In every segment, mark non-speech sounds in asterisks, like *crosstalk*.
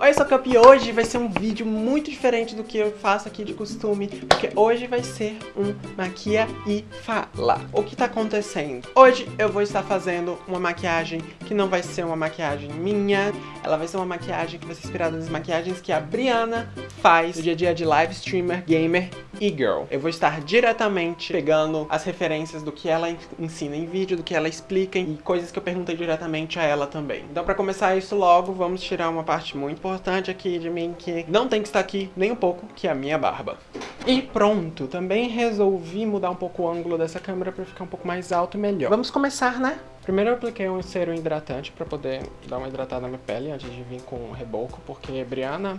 Olha só que hoje vai ser um vídeo muito diferente do que eu faço aqui de costume, porque hoje vai ser um maquia e fala. O que tá acontecendo? Hoje eu vou estar fazendo uma maquiagem que não vai ser uma maquiagem minha, ela vai ser uma maquiagem que vai ser inspirada nas maquiagens que a Briana faz no dia a dia de live streamer, gamer e girl. Eu vou estar diretamente pegando as referências do que ela ensina em vídeo, do que ela explica e coisas que eu perguntei diretamente a ela também. Então pra começar isso logo, vamos tirar uma parte muito importante aqui de mim que não tem que estar aqui nem um pouco, que é a minha barba. E pronto, também resolvi mudar um pouco o ângulo dessa câmera pra ficar um pouco mais alto e melhor. Vamos começar, né? Primeiro eu apliquei um cero hidratante pra poder dar uma hidratada na minha pele antes de vir com o reboco, porque Briana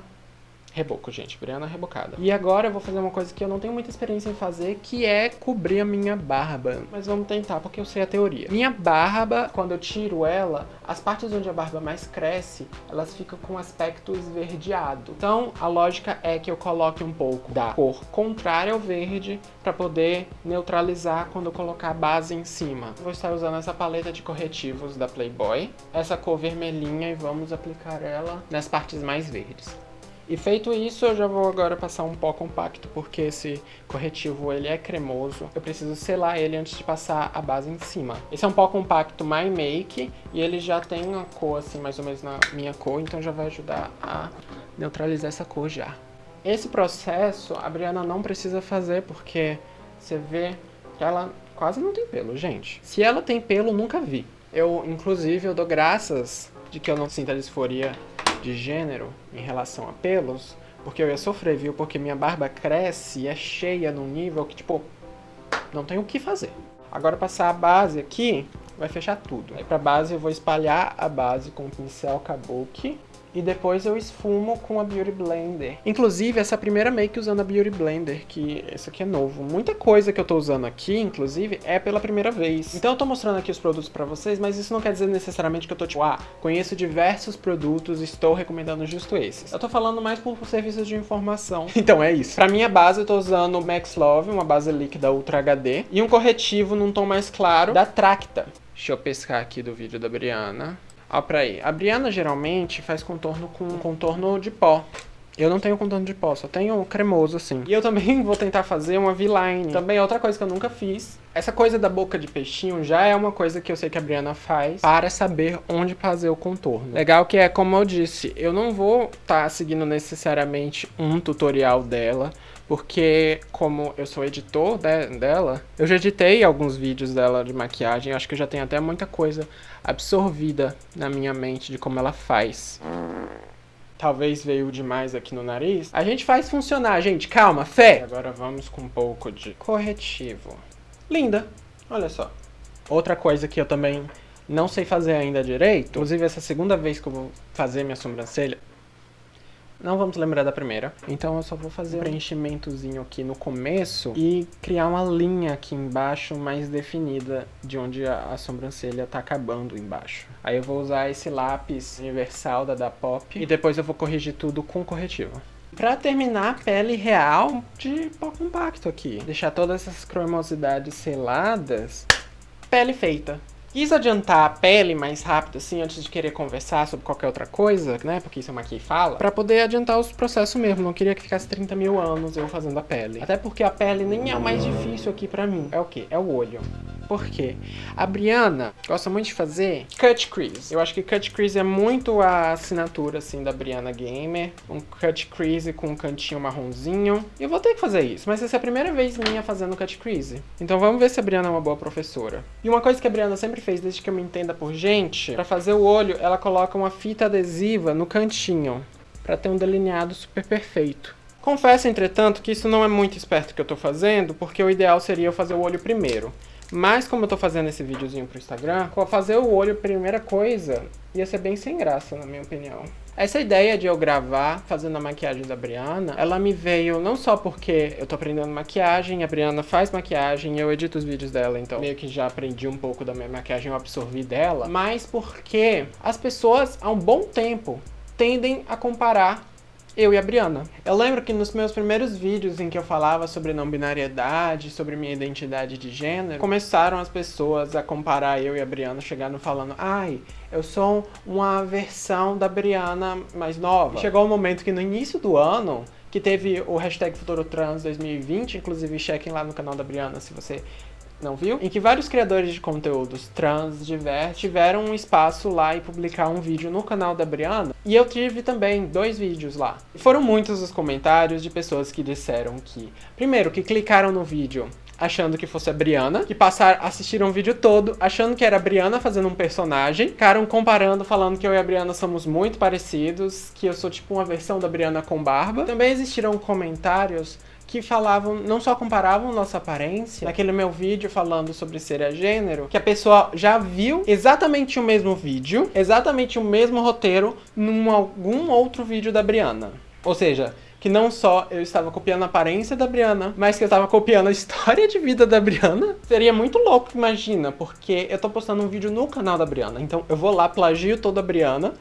Reboco, gente. Briana rebocada. E agora eu vou fazer uma coisa que eu não tenho muita experiência em fazer, que é cobrir a minha barba. Mas vamos tentar, porque eu sei a teoria. Minha barba, quando eu tiro ela, as partes onde a barba mais cresce, elas ficam com aspecto esverdeado. Então, a lógica é que eu coloque um pouco da cor contrária ao verde para poder neutralizar quando eu colocar a base em cima. Vou estar usando essa paleta de corretivos da Playboy, essa cor vermelhinha e vamos aplicar ela nas partes mais verdes. E feito isso, eu já vou agora passar um pó compacto, porque esse corretivo ele é cremoso. Eu preciso selar ele antes de passar a base em cima. Esse é um pó compacto My Make, e ele já tem uma cor assim, mais ou menos na minha cor, então já vai ajudar a neutralizar essa cor já. Esse processo a Briana não precisa fazer, porque você vê que ela quase não tem pelo, gente. Se ela tem pelo, nunca vi. Eu, inclusive, eu dou graças de que eu não sinta disforia de gênero em relação a pelos, porque eu ia sofrer, viu? Porque minha barba cresce e é cheia num nível que, tipo, não tem o que fazer. Agora passar a base aqui, vai fechar tudo. Aí pra base eu vou espalhar a base com o pincel Kabuki e depois eu esfumo com a Beauty Blender. Inclusive, essa primeira make usando a Beauty Blender, que esse aqui é novo. Muita coisa que eu tô usando aqui, inclusive, é pela primeira vez. Então eu tô mostrando aqui os produtos pra vocês, mas isso não quer dizer necessariamente que eu tô tipo, ah, conheço diversos produtos, estou recomendando justo esses. Eu tô falando mais por serviços de informação. *laughs* então é isso. Pra minha base eu tô usando o Max Love, uma base líquida Ultra HD, e um corretivo num tom mais claro da Tracta. Deixa eu pescar aqui do vídeo da Briana. Ó pra aí. A Briana geralmente faz contorno com contorno de pó. Eu não tenho contorno de pó, só tenho cremoso assim. E eu também *laughs* vou tentar fazer uma V-line. Também é outra coisa que eu nunca fiz. Essa coisa da boca de peixinho já é uma coisa que eu sei que a Briana faz para saber onde fazer o contorno. Legal que é, como eu disse, eu não vou estar tá seguindo necessariamente um tutorial dela, porque como eu sou editor de, dela, eu já editei alguns vídeos dela de maquiagem, acho que eu já tenho até muita coisa absorvida na minha mente de como ela faz. Talvez veio demais aqui no nariz. A gente faz funcionar, gente. Calma, fé! Agora vamos com um pouco de corretivo. Linda! Olha só. Outra coisa que eu também não sei fazer ainda direito, inclusive essa segunda vez que eu vou fazer minha sobrancelha, não vamos lembrar da primeira. Então eu só vou fazer um preenchimentozinho aqui no começo e criar uma linha aqui embaixo mais definida de onde a, sobrancelha tá acabando embaixo. Aí eu vou usar esse lápis universal da da Pop e depois eu vou corrigir tudo com corretivo. Pra terminar, pele real de pó compacto aqui. Deixar todas essas cremosidades seladas. Pele feita quis adiantar a pele mais rápido, assim, antes de querer conversar sobre qualquer outra coisa, né? Porque isso é uma que fala. Pra poder adiantar os processos mesmo. Não queria que ficasse 30 mil anos eu fazendo a pele. Até porque a pele nem é o mais difícil aqui pra mim. É o quê? É o olho. Por quê? A Briana gosta muito de fazer cut crease. Eu acho que cut crease é muito a assinatura, assim, da Briana Gamer. Um cut crease com um cantinho marronzinho. E eu vou ter que fazer isso, mas essa é a primeira vez minha fazendo cut crease. Então vamos ver se a Briana é uma boa professora. E uma coisa que a Briana sempre fez, desde que eu me entenda por gente, pra fazer o olho, ela coloca uma fita adesiva no cantinho. Pra ter um delineado super perfeito. Confesso, entretanto, que isso não é muito esperto que eu tô fazendo, porque o ideal seria eu fazer o olho primeiro. Mas como eu tô fazendo esse videozinho pro Instagram, fazer o olho primeira coisa ia ser bem sem graça, na minha opinião. Essa ideia de eu gravar fazendo a maquiagem da Briana, ela me veio não só porque eu tô aprendendo maquiagem, a Briana faz maquiagem, eu edito os vídeos dela, então meio que já aprendi um pouco da minha maquiagem, eu absorvi dela, mas porque as pessoas há um bom tempo tendem a comparar eu e a Briana. Eu lembro que nos meus primeiros vídeos em que eu falava sobre não binariedade, sobre minha identidade de gênero, começaram as pessoas a comparar eu e a Briana, chegando falando, ai, eu sou uma versão da Briana mais nova. chegou o um momento que no início do ano, que teve o hashtag Futuro Trans 2020, inclusive chequem lá no canal da Briana se você não viu? Em que vários criadores de conteúdos trans, diversos, tiveram um espaço lá e publicar um vídeo no canal da Briana. E eu tive também dois vídeos lá. Foram muitos os comentários de pessoas que disseram que, primeiro, que clicaram no vídeo achando que fosse a Briana, que passaram, assistiram o vídeo todo achando que era a Briana fazendo um personagem, ficaram comparando, falando que eu e a Briana somos muito parecidos, que eu sou tipo uma versão da Briana com barba. Também existiram comentários que falavam, não só comparavam nossa aparência, naquele meu vídeo falando sobre ser a gênero, que a pessoa já viu exatamente o mesmo vídeo, exatamente o mesmo roteiro, num algum outro vídeo da Briana. Ou seja, que não só eu estava copiando a aparência da Briana, mas que eu estava copiando a história de vida da Briana. Seria muito louco, imagina, porque eu tô postando um vídeo no canal da Briana, então eu vou lá, plagio toda a Briana,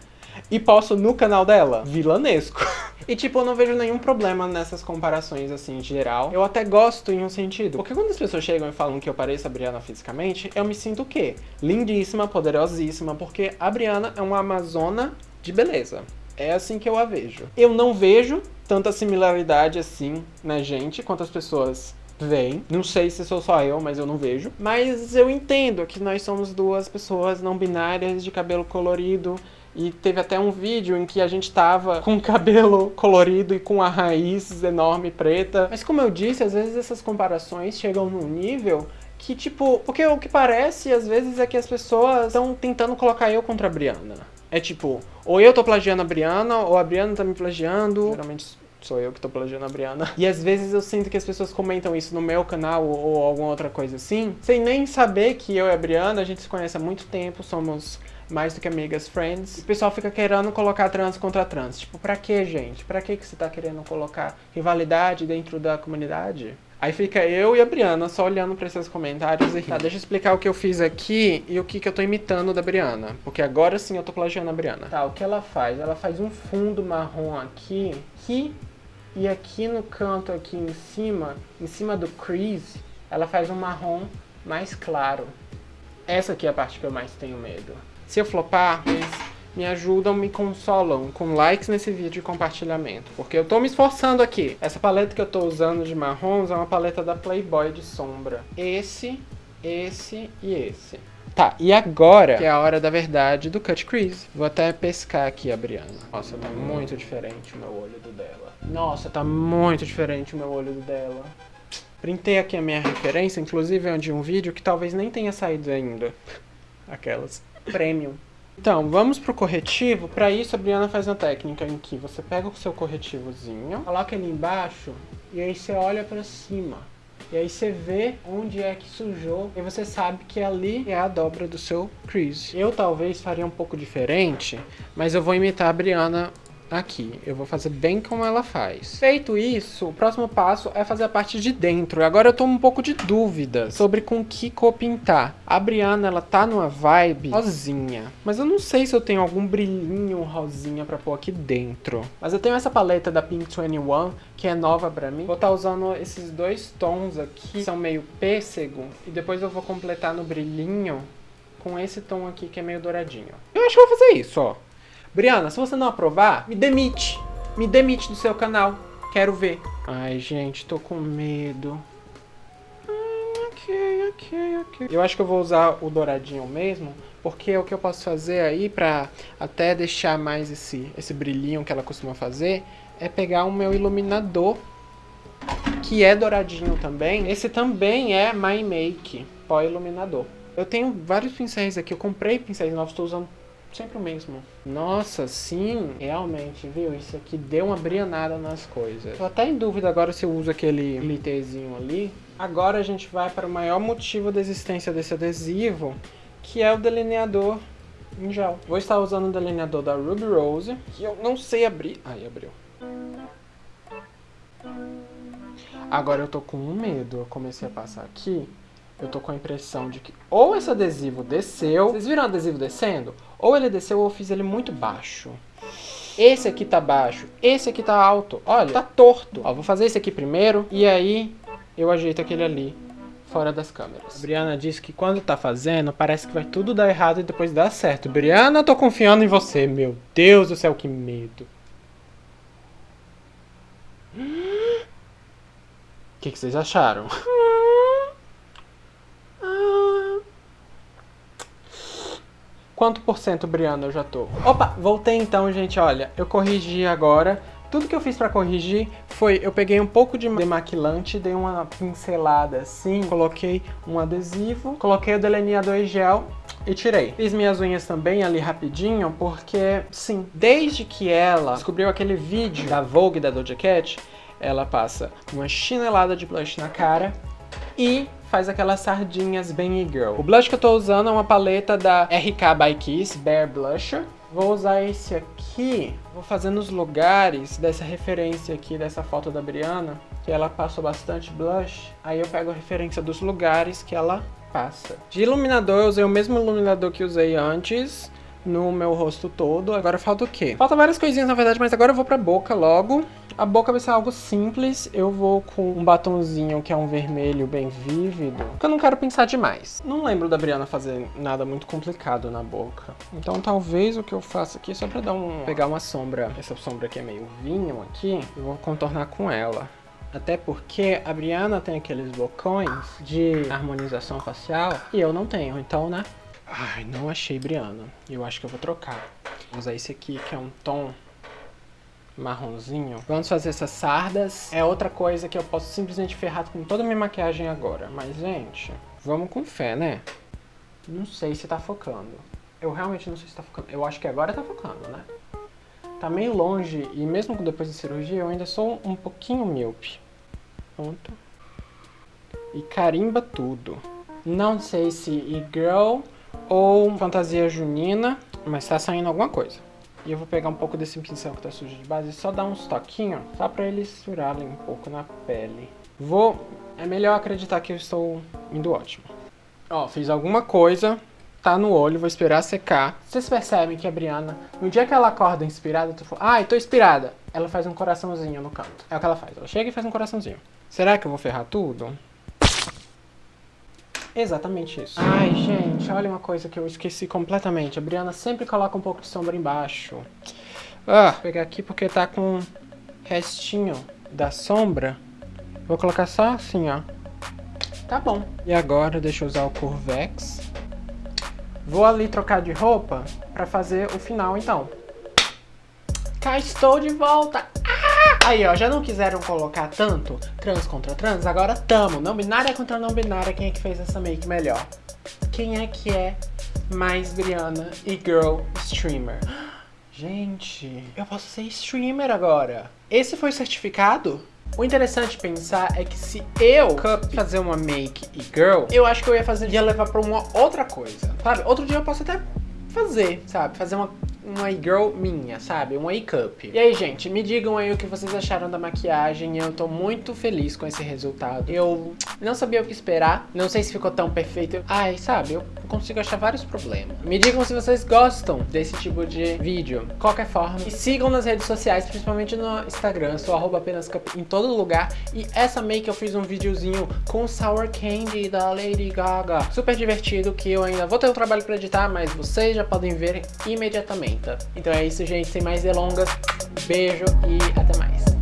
e posto no canal dela. Vilanesco. *laughs* E tipo, eu não vejo nenhum problema nessas comparações assim, em geral. Eu até gosto em um sentido. Porque quando as pessoas chegam e falam que eu pareço a Briana fisicamente, eu me sinto o quê? Lindíssima, poderosíssima, porque a Briana é uma amazona de beleza. É assim que eu a vejo. Eu não vejo tanta similaridade assim na gente quanto as pessoas veem. Não sei se sou só eu, mas eu não vejo. Mas eu entendo que nós somos duas pessoas não binárias de cabelo colorido e teve até um vídeo em que a gente tava com o cabelo colorido e com a raiz enorme preta. Mas como eu disse, às vezes essas comparações chegam num nível que, tipo... Porque o que parece, às vezes, é que as pessoas estão tentando colocar eu contra a Briana. É tipo, ou eu tô plagiando a Briana, ou a Briana tá me plagiando. Geralmente sou eu que tô plagiando a Briana. E às vezes eu sinto que as pessoas comentam isso no meu canal ou alguma outra coisa assim, sem nem saber que eu e a Briana, a gente se conhece há muito tempo, somos mais do que amigas, friends. O pessoal fica querendo colocar trans contra trans. Tipo, pra que, gente? Pra que, que você tá querendo colocar rivalidade dentro da comunidade? Aí fica eu e a Briana só olhando pra esses comentários e Tá, deixa eu explicar o que eu fiz aqui e o que, que eu tô imitando da Briana. Porque agora sim eu tô plagiando a Briana. Tá, o que ela faz? Ela faz um fundo marrom aqui, aqui e aqui no canto aqui em cima, em cima do crease, ela faz um marrom mais claro. Essa aqui é a parte que eu mais tenho medo. Se eu flopar, eles me ajudam, me consolam com likes nesse vídeo e compartilhamento. Porque eu tô me esforçando aqui. Essa paleta que eu tô usando de marrons é uma paleta da Playboy de sombra. Esse, esse e esse. Tá, e agora que é a hora da verdade do cut crease. Vou até pescar aqui a Briana. Nossa, tá muito diferente o meu olho do dela. Nossa, tá muito diferente o meu olho do dela. Printei aqui a minha referência, inclusive é de um vídeo que talvez nem tenha saído ainda. Aquelas premium. Então, vamos pro corretivo. Para isso, a Briana faz uma técnica em que você pega o seu corretivozinho, coloca ele embaixo e aí você olha para cima. E aí você vê onde é que sujou e você sabe que ali é a dobra do seu crease. Eu talvez faria um pouco diferente, mas eu vou imitar a Briana aqui. Eu vou fazer bem como ela faz. Feito isso, o próximo passo é fazer a parte de dentro. E agora eu tô um pouco de dúvida sobre com que cor pintar. A Briana, ela tá numa vibe rosinha. Mas eu não sei se eu tenho algum brilhinho rosinha pra pôr aqui dentro. Mas eu tenho essa paleta da Pink 21, que é nova pra mim. Vou estar tá usando esses dois tons aqui, que são meio pêssego. E depois eu vou completar no brilhinho com esse tom aqui, que é meio douradinho. Eu acho que vou fazer isso, ó. Briana, se você não aprovar, me demite. Me demite do seu canal. Quero ver. Ai, gente, tô com medo. ok, ok, ok. Eu acho que eu vou usar o douradinho mesmo, porque o que eu posso fazer aí pra até deixar mais esse, esse brilhinho que ela costuma fazer, é pegar o meu iluminador, que é douradinho também. Esse também é My Make, pó iluminador. Eu tenho vários pincéis aqui, eu comprei pincéis novos, estou usando sempre o mesmo. Nossa, sim, realmente, viu? Isso aqui deu uma brianada nas coisas. Tô até em dúvida agora se eu uso aquele glitterzinho ali. Agora a gente vai para o maior motivo da existência desse adesivo, que é o delineador em gel. Vou estar usando o delineador da Ruby Rose, que eu não sei abrir. Aí, abriu. Agora eu tô com um medo. Eu comecei a passar aqui eu tô com a impressão de que ou esse adesivo desceu, vocês viram o adesivo descendo? Ou ele desceu ou eu fiz ele muito baixo. Esse aqui tá baixo, esse aqui tá alto. Olha, tá torto. Ó, vou fazer esse aqui primeiro e aí eu ajeito aquele ali fora das câmeras. A Briana disse que quando tá fazendo, parece que vai tudo dar errado e depois dar certo. Briana, tô confiando em você. Meu Deus do céu, que medo. O que, que vocês acharam? *laughs* Quanto por cento, Briana, eu já tô? Opa, voltei então, gente, olha, eu corrigi agora. Tudo que eu fiz pra corrigir foi, eu peguei um pouco de demaquilante, dei uma pincelada assim, coloquei um adesivo, coloquei o delineador em gel e tirei. Fiz minhas unhas também ali rapidinho, porque, sim, desde que ela descobriu aquele vídeo da Vogue, da Doja Cat, ela passa uma chinelada de blush na cara e faz aquelas sardinhas bem e-girl. O blush que eu tô usando é uma paleta da RK by Kiss, Bare Blusher. Vou usar esse aqui, vou fazer nos lugares dessa referência aqui, dessa foto da Briana, que ela passou bastante blush. Aí eu pego a referência dos lugares que ela passa. De iluminador, eu usei o mesmo iluminador que usei antes, no meu rosto todo. Agora falta o quê? Falta várias coisinhas, na verdade, mas agora eu vou pra boca logo. A boca vai ser algo simples, eu vou com um batonzinho que é um vermelho bem vívido, porque eu não quero pensar demais. Não lembro da Briana fazer nada muito complicado na boca. Então talvez o que eu faça aqui, só pra dar um, pegar uma sombra, essa sombra aqui é meio vinho aqui, eu vou contornar com ela. Até porque a Briana tem aqueles bocões de harmonização facial e eu não tenho, então, né? Ai, não achei Briana. Eu acho que eu vou trocar. Vou usar esse aqui, que é um tom marronzinho. Vamos fazer essas sardas. É outra coisa que eu posso simplesmente ferrar com toda a minha maquiagem agora. Mas, gente, vamos com fé, né? Não sei se tá focando. Eu realmente não sei se tá focando. Eu acho que agora tá focando, né? Tá meio longe e mesmo depois da cirurgia eu ainda sou um pouquinho míope. Pronto. E carimba tudo. Não sei se e-girl ou fantasia junina, mas tá saindo alguma coisa. E eu vou pegar um pouco desse pincel que tá sujo de base e só dar uns toquinhos, só pra eles furarem um pouco na pele. Vou... É melhor acreditar que eu estou indo ótimo. Ó, fiz alguma coisa, tá no olho, vou esperar secar. Vocês percebem que a Briana, no dia que ela acorda inspirada, tu fala, ai, tô inspirada. Ela faz um coraçãozinho no canto. É o que ela faz, ela chega e faz um coraçãozinho. Será que eu vou ferrar tudo? Exatamente isso. Ai, gente, olha uma coisa que eu esqueci completamente. A Briana sempre coloca um pouco de sombra embaixo. Ah, vou pegar aqui porque tá com restinho da sombra. Vou colocar só assim, ó. Tá bom. E agora, deixa eu usar o Curvex. Vou ali trocar de roupa pra fazer o final, então. Cá estou de volta! Aí, ó, já não quiseram colocar tanto trans contra trans? Agora tamo. Não binária contra não binária. Quem é que fez essa make melhor? Quem é que é mais Briana e girl streamer? Gente, eu posso ser streamer agora. Esse foi o certificado? O interessante pensar é que se eu fazer uma make e girl, eu acho que eu ia fazer ia levar pra uma outra coisa, sabe? Outro dia eu posso até fazer, sabe? Fazer uma uma e-girl minha, sabe? Um e-cup. E aí, gente, me digam aí o que vocês acharam da maquiagem. Eu tô muito feliz com esse resultado. Eu não sabia o que esperar. Não sei se ficou tão perfeito. Ai, sabe? Eu consigo achar vários problemas. Me digam se vocês gostam desse tipo de vídeo. Qualquer forma. E sigam nas redes sociais, principalmente no Instagram. Sou arroba apenas em todo lugar. E essa make eu fiz um videozinho com Sour Candy da Lady Gaga. Super divertido que eu ainda vou ter um trabalho pra editar, mas vocês já podem ver imediatamente. Então é isso, gente. Sem mais delongas, beijo e até mais.